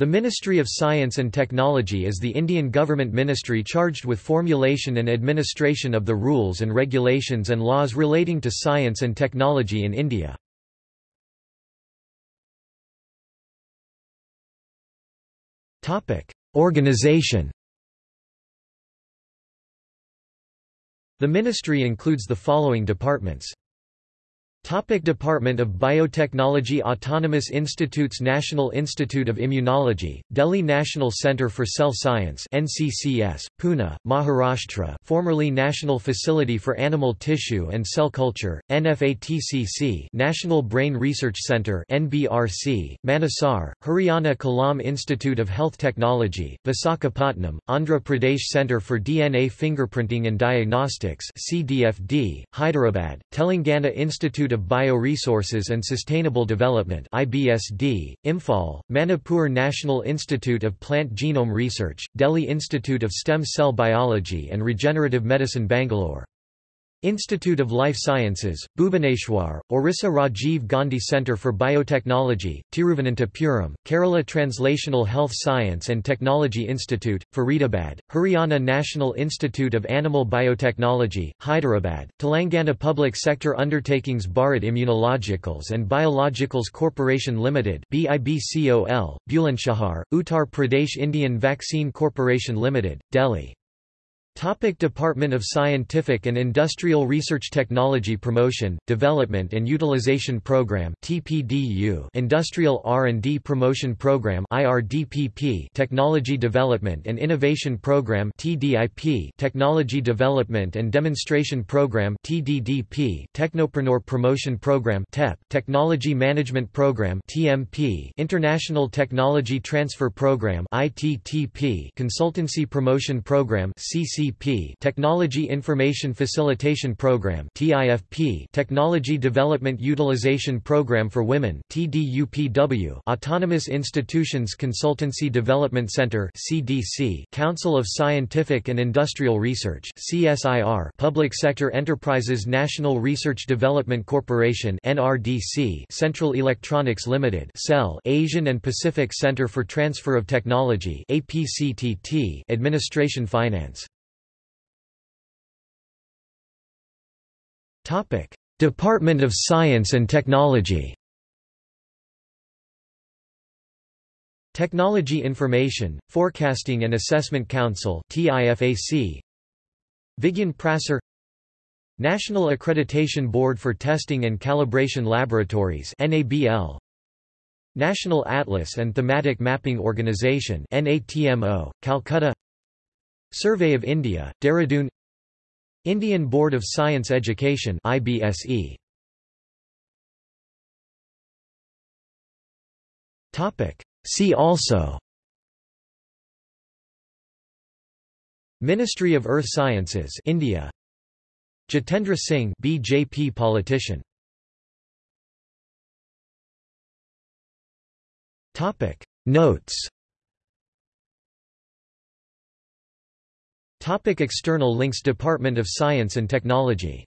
The Ministry of Science and Technology is the Indian government ministry charged with formulation and administration of the rules and regulations and laws relating to science and technology in India. Organization The ministry includes the following departments Topic Department of Biotechnology Autonomous Institutes National Institute of Immunology, Delhi National Centre for Cell Science NCCS, Pune, Maharashtra formerly National Facility for Animal Tissue and Cell Culture, NFATCC National Brain Research Centre NBRC, Manesar, Haryana Kalam Institute of Health Technology, Visakhapatnam, Andhra Pradesh Centre for DNA Fingerprinting and Diagnostics CDFD, Hyderabad, Telangana Institute Institute of Bioresources and Sustainable Development IBSD, Imphal, Manipur National Institute of Plant Genome Research, Delhi Institute of Stem Cell Biology and Regenerative Medicine Bangalore Institute of Life Sciences, Bhubaneswar, Orissa Rajiv Gandhi Centre for Biotechnology, Tiruvananthapuram, Kerala Translational Health Science and Technology Institute, Faridabad, Haryana National Institute of Animal Biotechnology, Hyderabad, Telangana Public Sector Undertakings Bharat Immunologicals and Biologicals Corporation Limited BIBCOL, Bulandshahr, Uttar Pradesh Indian Vaccine Corporation Limited, Delhi Topic Department of Scientific and Industrial Research Technology Promotion, Development and Utilization Program TPDU Industrial R&D Promotion Program IRDPP Technology Development and Innovation Program TDIP Technology Development and Demonstration Program TDDP Technopreneur Promotion Program TEP Technology Management Program TMP International Technology Transfer Program ITTP Consultancy Promotion Program CC Technology Information Facilitation Program TIFP Technology Development Utilization Program for Women TDUPW Autonomous Institutions Consultancy Development Center CDC Council of Scientific and Industrial Research CSIR Public Sector Enterprises National Research Development Corporation NRDC Central Electronics Limited CEL Asian and Pacific Center for Transfer of Technology APCTT Administration Finance Topic: Department of Science and Technology. Technology Information, Forecasting and Assessment Council TIFAC Vigyan Prasar. National Accreditation Board for Testing and Calibration Laboratories NABL National Atlas and Thematic Mapping Organization NATMO Calcutta. Survey of India Dehradun Indian Board of Science Education IBSE Topic. See also Ministry of Earth Sciences India. Jitendra Singh BJP politician. Topic. Notes Topic external links Department of Science and Technology